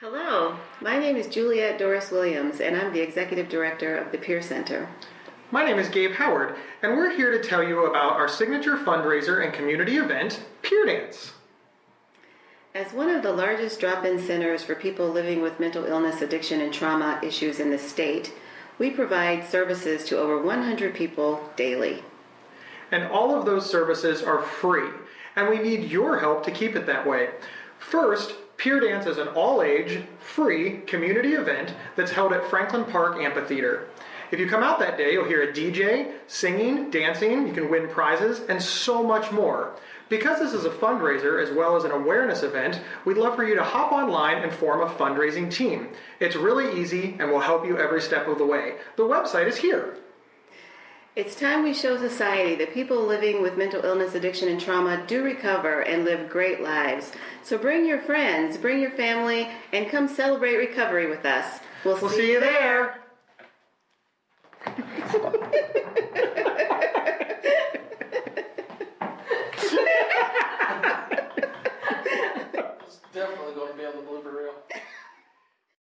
Hello, my name is Juliet Doris Williams, and I'm the Executive Director of the Peer Center. My name is Gabe Howard, and we're here to tell you about our signature fundraiser and community event, Peer Dance. As one of the largest drop-in centers for people living with mental illness, addiction, and trauma issues in the state, we provide services to over 100 people daily. And all of those services are free, and we need your help to keep it that way. First, Peer Dance is an all-age, free community event that's held at Franklin Park Amphitheater. If you come out that day, you'll hear a DJ, singing, dancing, you can win prizes, and so much more. Because this is a fundraiser as well as an awareness event, we'd love for you to hop online and form a fundraising team. It's really easy and will help you every step of the way. The website is here. It's time we show society that people living with mental illness, addiction, and trauma do recover and live great lives. So bring your friends, bring your family, and come celebrate recovery with us. We'll, we'll see, see, you there. there. it's definitely going to be on the blooper reel.